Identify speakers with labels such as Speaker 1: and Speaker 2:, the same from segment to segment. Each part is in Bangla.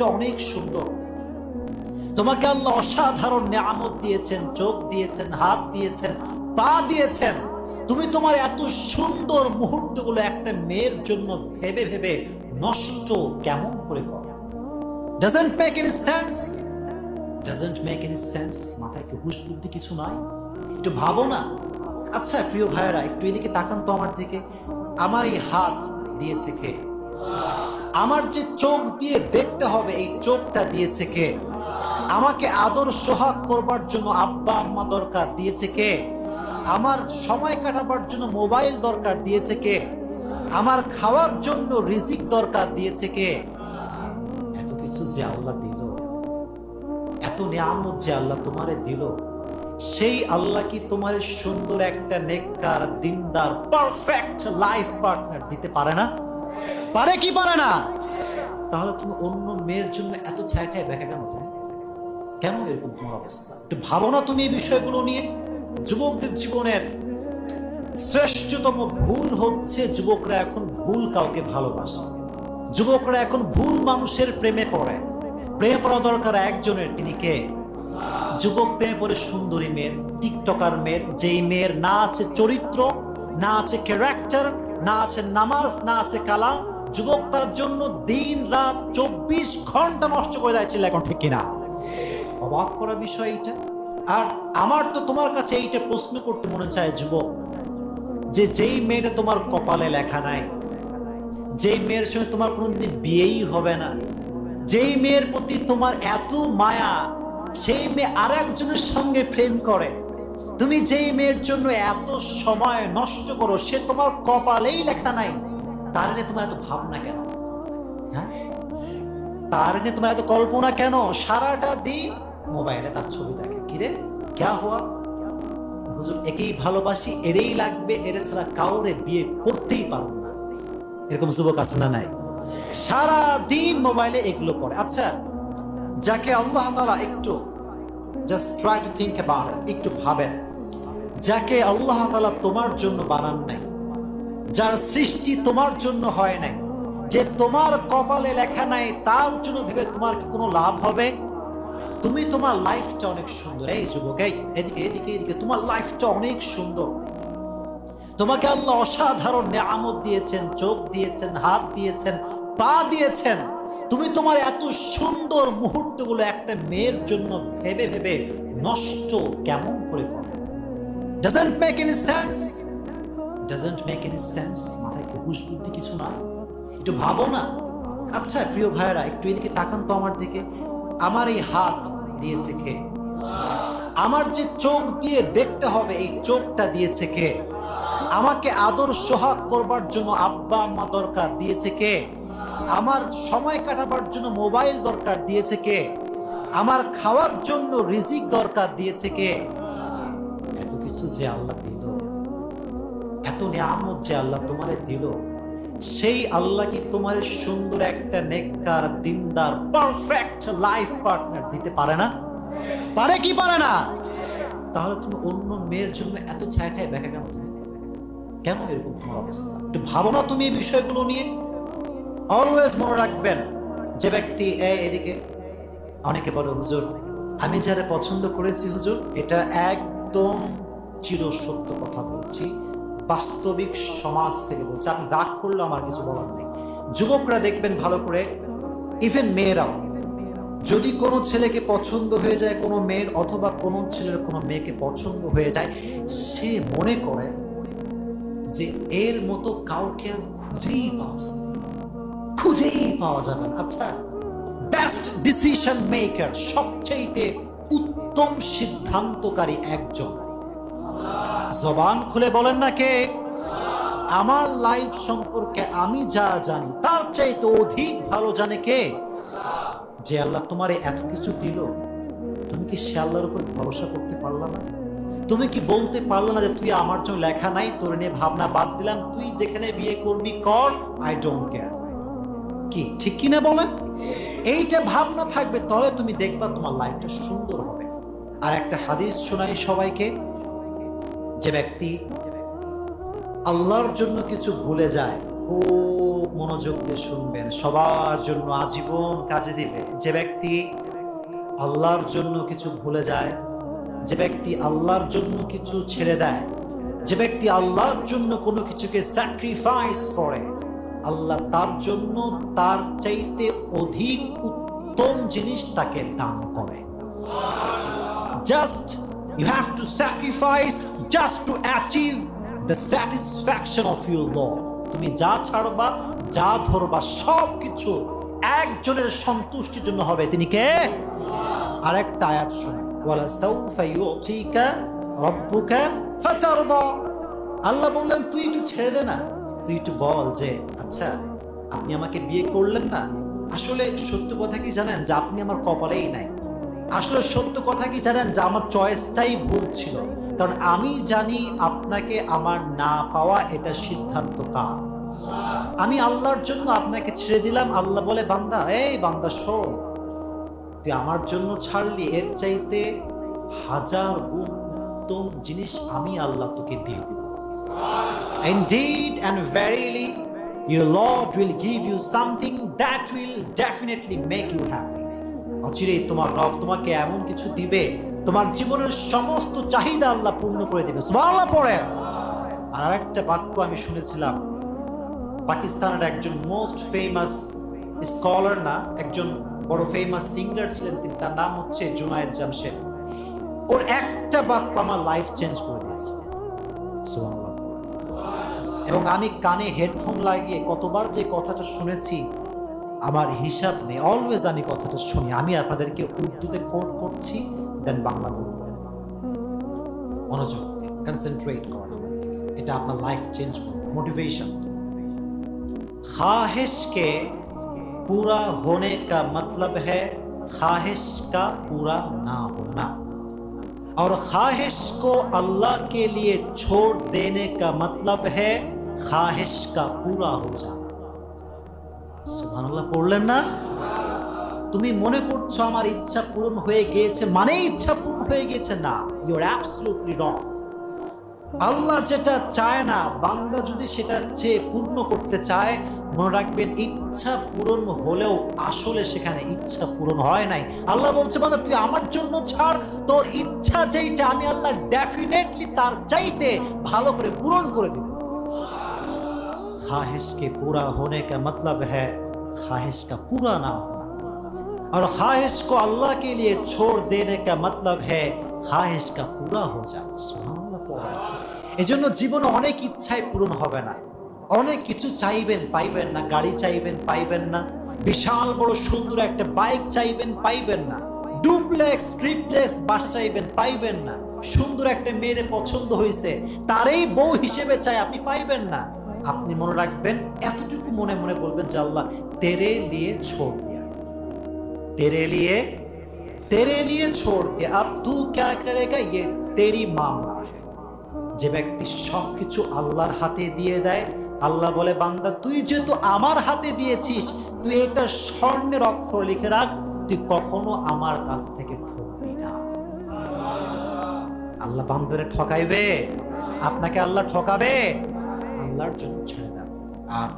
Speaker 1: লাইফটা অনেক সুন্দর। তোমাকে আল্লাহ অসাধারণ নিয়ামত দিয়েছেন, চোখ দিয়েছেন, হাত দিয়েছেন, পা দিয়েছেন। তুমি তোমার এত সুন্দর মুহূর্তগুলো একটা মেয়ের জন্য ভেবে ভেবে নষ্ট কেমন করে সেন্স সেন্স মাথায় কি হুশ বুদ্ধি কিছু নাই? একটু ভাবো না। আচ্ছা প্রিয় ভাইয়েরা, একটু এদিকে তাকান তো আমার দিকে। আমার এই হাত দিয়েছে কে? আমার যে চোখ দিয়ে দেখতে হবে, এই চোখটা দিয়েছে কে? আমাকে আদর সোহাগ করবার জন্য আব্বা আম্মা দরকার দিয়েছে কে? আমার সময় কাটাবার জন্য মোবাইল দরকার দিয়েছে কে? আমার খাওয়ার জন্য রিজিক দরকার দিয়েছে কে? এত কিছু যে আল্লাহ দিল, এত নিয়ামত যে আল্লাহ তোমারে দিল, সেই আল্লাহ কি তোমার সুন্দর একটা নেককার, দিনদার পারফেক্ট লাইফ পার্টনার দিতে পারে না? পারে কি পারে না? তাহলে তুমি অন্য মেয়ের জন্য এত ছায়া খায় ব্যাখ্যা কেন তুমি? কেন এরকম তোমার অবস্থা? একটু ভাবো না তুমি এই বিষয়গুলো নিয়ে। যুবকদের জীবনের শ্রেষ্ঠতম ভুল হচ্ছে যুবকরা এখন ভুল কাউকে ভালোবাসে। যুবকরা এখন ভুল মানুষের প্রেমে পড়ে। প্রেমে পড়া দরকার একজনের, তিনি কে? যুবক প্রেমে পড়ে সুন্দরী মেয়ের, টিকটকার মেয়ের, যেই মেয়ের না আছে চরিত্র, না আছে ক্যারেক্টার না আছে নামাজ, না আছে কালাম যুবক তার জন্য দিন, রাত, চব্বিশ ঘণ্টা নষ্ট করে যাচ্ছিল এখন, ঠিক কিনা? অবাক করা বিষয় এটা আর আমার তো তোমার কাছে এইটা প্রশ্ন করতে মনে চায় যুবক, যে যেই মেয়েটা তোমার কপালে লেখা নাই, যেই মেয়ের সঙ্গে তোমার কোনোদিন বিয়েই হবে না, যেই মেয়ের প্রতি তোমার এত মায়া, সেই মেয়ে আর একজনের সঙ্গে প্রেম করে, তুমি যেই মেয়ের জন্য এত সময় নষ্ট করো, সে তোমার কপালেই লেখা নাই। তার নিয়ে তোমার এত ভাবনা কেন? হ্যাঁ? তার নিয়ে তোমার এত কল্পনা কেন? সারাটা দিন মোবাইলে তার ছবি দেখে। কিরে ক্যা হওয়া হুজুর, একেই ভালোবাসি, এরেই লাগবে, এর ছাড়া কাউরে বিয়ে করতেই পারব না। এরকম যুবক আছে না নাই? সারা দিন মোবাইলে এগুলো করে। আচ্ছা যাকে আল্লাহ তাআলা একটু just try to think about একটু ভাবেন। যাকে আল্লাহ তাআলা তোমার জন্য বানান নাই যার সৃষ্টি তোমার জন্য হয় নাই। যে তোমার কপালে লেখা নাই, তার জন্য ভেবে তোমার কি কোনো লাভ হবে? তুমি তোমার লাইফটা অনেক সুন্দর। এই যুবক, এই এদিকে এদিকে এদিকে। তোমার লাইফটা অনেক সুন্দর। তোমাকে আল্লাহ অসাধারণ নিয়ামত দিয়েছেন, চোখ দিয়েছেন, হাত দিয়েছেন, পা দিয়েছেন। তুমি তোমার এত সুন্দর মুহূর্তগুলো একটা মেয়ের জন্য ভেবে ভেবে নষ্ট কেমন করে করো doesn't make any sense doesn't make any sense মাথায় কি হুশ বুদ্ধি কিছু নাই। একটু ভাবো না। আচ্ছা প্রিয় ভাইয়েরা, একটু এদিকে তাকান তো আমার দিকে। আমার এই হাত দিয়েছে কে? আমার যে চোখ দিয়ে দেখতে হবে, এই চোখটা দিয়েছে কে? আমাকে আদর সোহাগ করবার জন্য আব্বা আম্মা দরকার দিয়েছে কে? আমার সময় কাটাবার জন্য মোবাইল দরকার দিয়েছে কে? আমার খাওয়ার জন্য রিজিক দরকার দিয়েছে কে? এত কিছু যে আল্লাহ দিল। এত নিয়ামত যে আল্লাহ তোমারে দিল, সেই আল্লাহ কি তোমার সুন্দর একটা নেককার, দিনদার পারফেক্ট লাইফ পার্টনার দিতে পারে না? পারে কি পারে না? তাহলে তুমি অন্য মেয়ের জন্য এত ছায়া খায় কেন তুমি? কেন এরকম তোমার অবস্থা? একটু ভাবো না তুমি এই বিষয়গুলো নিয়ে। অলওয়েজ মনে রাখবেন, যে ব্যক্তি এদিকে, অনেকে বলে, হুজুর, আমি যারা পছন্দ করেছি, হুজুর, এটা একদম চির সত্য কথা বলছি। বাস্তবিক সমাজ থেকে বলছি। আপনি রাগ করলে আমার কিছু বলার নেই। যুবকরা দেখবেন ভালো করে ইভেন মেয়েরাও, যদি কোনো ছেলেকে পছন্দ হয়ে যায়, কোনো মেয়ের অথবা কোনো ছেলের কোনো মেয়েকে পছন্দ হয়ে যায়, সে মনে করে যে এর মতো কাউকে আর খুঁজেই পাওয়া যাবে খুঁজেই পাওয়া যাবে না। আচ্ছা বেস্ট ডিসিশন মেকার সবচেয়ে উত্তম সিদ্ধান্তকারী একজন। জবান খুলে বলেন না কে? আমার লাইফ সম্পর্কে আমি যা জানি, তার চাইতে অধিক ভালো জানে কে? যে আল্লাহ তোমারে এত কিছু দিল, তুমি কি সে আল্লাহর উপর ভরসা করতে পারলা না? তুমি কি বলতে পারল না যে তুই আমার জন্য লেখা নাই, তোর নিয়ে ভাবনা বাদ দিলাম, তুই যেখানে বিয়ে করবি কর আই ডোন্ট কেয়ার কি, ঠিক কিনা বলেন? এইটা ভাবনা থাকবে, তবে তুমি দেখবা তোমার লাইফটা সুন্দর হবে। আর একটা হাদিস শোনাই সবাইকে। যে ব্যক্তি আল্লাহর জন্য কিছু ভুলে যায়, খুব মনোযোগ দিয়ে শুনবেন, সবার জন্য আজীবন কাজে দিবে। যে ব্যক্তি আল্লাহর জন্য কিছু ভুলে যায়, যে ব্যক্তি আল্লাহর জন্য কিছু ছেড়ে দেয়, যে ব্যক্তি আল্লাহর জন্য কোনো কিছুকে স্যাক্রিফাইস করে, আল্লাহ তার জন্য তার চাইতে অধিক উত্তম জিনিস তাকে দান করে। Just you have to sacrifice just to achieve the satisfaction of your Lord তুমি যা ছাড়বা, যা ধরবা সব কিছু একজনের সন্তুষ্টির জন্য হবে। তিনি কে? আরেকটা আয়াত শুনে ওয়ালা সাউফা ইউতিকা রব্বুকা ফাতারদা। আল্লাহ বললেন, তুই একটু ছেড়ে দে না। তুই একটু বল যে আচ্ছা আপনি আমাকে বিয়ে করলেন না? আসলে সত্য কথা কি জানেন? যে আপনি আমার কপালেই নাই। আসলে সত্য কথা কি জানেন? যে আমার চয়েসটাই ভুল ছিল। কারণ আমি জানি আপনাকে আমার না পাওয়া এটা সিদ্ধান্ত কার। আমি আল্লাহর জন্য আপনাকে ছেড়ে দিলাম। আল্লাহ বলে বান্দা এই বান্দা শোন। তুই আমার জন্য ছাড়লি এর চাইতে হাজার গুণ উত্তম জিনিস আমি আল্লাহ তোকে দিয়ে দিব Indeed and verily, your Lord will give you something that will definitely make you happy. অচিরেই তোমার রব তোমাকে এমন কিছু দিবে, তোমার জীবনের সমস্ত চাহিদা আল্লাহ পূর্ণ করে দিবে। সুবহানাল্লাহ পড়ে আর আরেকটা বাক্য আমি শুনেছিলাম, পাকিস্তানের একজন মোস্ট ফেমাস স্কলার না, একজন বড় ফেমাস সিঙ্গার ছিলেন তিনি, তার নাম হচ্ছে জুনায়েদ জামশেদ। ওর একটা বাক্য আমার লাইফ চেঞ্জ করে দিয়েছে। এবং আমি কানে হেডফোন লাগিয়ে কতবার যে কথাটা শুনেছি আমার হিসাব নেই অলওয়েজ আমি কথাটা শুনি আমি আপনাদেরকে উর্দুতে কোট করছি দেন বাংলা বলব মনোযোগ কনসেন্ট্রেট করেন আমার দিকে। এটা আপনার লাইফ চেঞ্জ করবে মোটিভেশন ख्वाहिश के पूरा होने का मतलब है ख्वाहिश का पूरा ना होना और ख्वाहिश को अल्लाह के लिए छोड़ देने का मतलब है ख्वाहिश का पूरा हो जाना সুবহানাল্লাহ, পড়লেন না? তুমি মনে করছ আমার ইচ্ছা পূরণ হয়ে গিয়েছে মানে ইচ্ছা পূরণ হয়ে গিয়েছে না। ইউর অ্যাবসলুটলি রং আল্লাহ যেটা চায় না, বান্দা যদি সেটা চেয়ে পূর্ণ করতে চায়, মনে রাখবেন ইচ্ছা পূরণ হলেও আসলে সেখানে ইচ্ছা পূরণ হয় নাই। আল্লাহ বলছে, বান্দা, তুই আমার জন্য ছাড়। তোর ইচ্ছা যেইটা, আমি আল্লাহ ডেফিনেটলি তার চাইতে ভালো করে পূরণ করে দিব। খাহিসকে পুরা হোনে কা মতলব হ্যাঁ ख्वाहिश का पूरा ना होना और ख्वाहिश को अल्लाह के लिए छोड़ देने का मतलब है ख्वाहिश का पूरा हो जाना সুবহানাল্লাহ পড়া। এজন্য জীবনে অনেক ইচ্ছাই পূরণ হবে না অনেক কিছু চাইবেন পাইবেন না গাড়ি চাইবেন পাইবেন না বিশাল বড় সুন্দর একটা বাইক চাইবেন পাইবেন না ডুপ্লেক্স ট্রিপ্লেক্স বাসা চাইবেন পাইবেন না সুন্দর একটা মেয়ের পছন্দ হয়েছে তারই বউ হিসেবে চাই আপনি পাইবেন না আপনি মনে রাখবেন, এতটুকু মনে মনে বলবেন যে আল্লাহ তেরে লিয়ে ছোড় দিয়া। তেরে লিয়ে তেরে লিয়ে ছোড় দিয়া। আপ তু ক্যা করেগা? ইয়ে তেরি মামলা হ্যাঁ যে ব্যক্তি সব কিছু আল্লাহর হাতে দিয়ে দেয়, আল্লাহ বলে, বান্দা, তুই যেহেতু আমার হাতে দিয়েছিস, তুই এটা স্বর্ণের অক্ষর লিখে রাখ, তুই কখনো আমার কাছ থেকে ঠকবি না। আল্লাহ বান্দারে ঠকাইবে? আপনাকে আল্লাহ ঠকাবে? আল্লাহর জন্য ছেড়ে দেন আর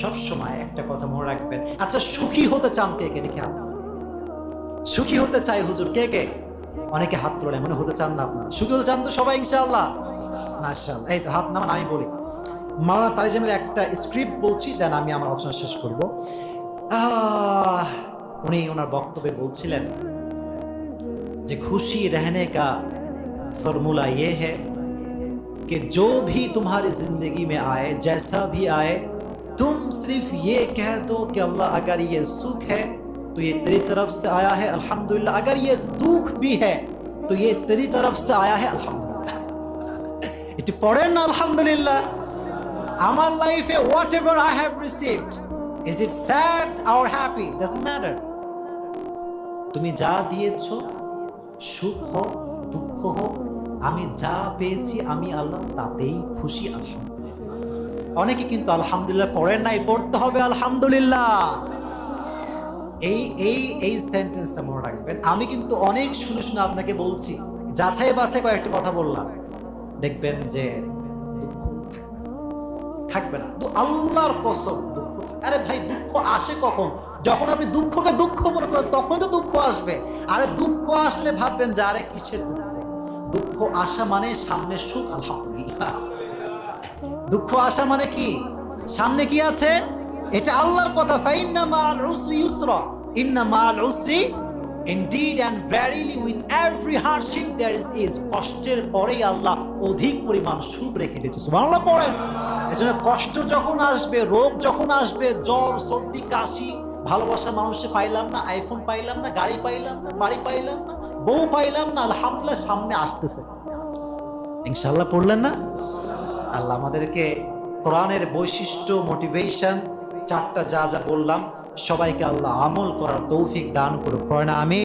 Speaker 1: সবসময় একটা কথা মনে রাখবেন। আচ্ছা সুখী হতে চান কে কে? দেখে হাত সুখী হতে চাই হুজুর কে কে? অনেকে হাত তোলে মনে হতে চান না আপনারা। সুখী হতে চান তো সবাই, ইনশাআল্লাহ। মার্শাল এই তো হাত নামান, আমি বলি। মাওলানা তারিজামের একটা স্ক্রিপ্ট বলছি, দেন আমি আমার আলোচনা শেষ করব। উনি ওনার বক্তব্যে বলছিলেন যে খুশি রেহনে কা ফর্মুলা ইয়ে হ্যাঁ कि जो भी तुम्हारी जिंदगी में आए जैसा भी आए तुम सिर्फ ये कह दो कि अल्लाह अगर ये सुख है तो ये तेरी तरफ से आया है अल्हम्दुलिल्लाह अगर ये दुख भी है तो ये तेरी तरफ से आया है अल्हम्दुलिल्लाह একটু পড়েন না আলহামদুলিল্লাহ আমার লাইফে whatever I have received is it sad R happy doesn't matter তুমি যা দিয়েছ সুখ হোক দুঃখ হোক আমি যা পেয়েছি আমি আল্লাহ তাতেই খুশি, আলহামদুলিল্লাহ। অনেকে কিন্তু আলহামদুলিল্লাহ পড়েন নাই, পড়তে হবে, আলহামদুলিল্লাহ। এই এই এই সেন্টেন্সটা মনে রাখবেন। আমি কিন্তু অনেক শুনে শুনে আপনাকে বলছি, যাচাই বাছাই কয়েকটা কথা বললাম। দেখবেন যে দুঃখ থাকবে না। তো আল্লাহর কসম, দুঃখ আরে ভাই, দুঃখ আসে কখন? যখন আপনি দুঃখকে দুঃখ মনে করেন, তখন তো দুঃখ আসবে। আরে দুঃখ আসলে ভাববেন যে, আরে কিসের দুঃখ? দুঃখ আসা মানে সামনে সুখ, আলহামদুলিল্লাহ। দুঃখ আসা মানে কি? সামনে কি আছে? এটা আল্লাহর কথা, ফাইন্না মাল উসরি ইউসরা। ইন্না মাল উসরি Indeed and verily with every hardship there is is কষ্টের পরেই আল্লাহ অধিক পরিমাণ সুখ রেখে দিয়েছে। সুবহানাল্লাহ পড়েন। এজন্য কষ্ট যখন আসবে, রোগ যখন আসবে, জ্বর, সর্দি, কাশি, ভালোবাসা মানুষে পাইলাম না আইফোন পাইলাম না, গাড়ি পাইলাম না, বাড়ি পাইলাম না বউ পাইলাম না, আলহামদুলিল্লাহ সামনে আসতেছে। ইনশাল্লাহ পড়লেন না? আল্লাহ আমাদেরকে কোরআনের বৈশিষ্ট্য মোটিভেশন চারটা যা যা বললাম, সবাইকে আল্লাহ আমল করার তৌফিক দান করুক। পড়ে আমি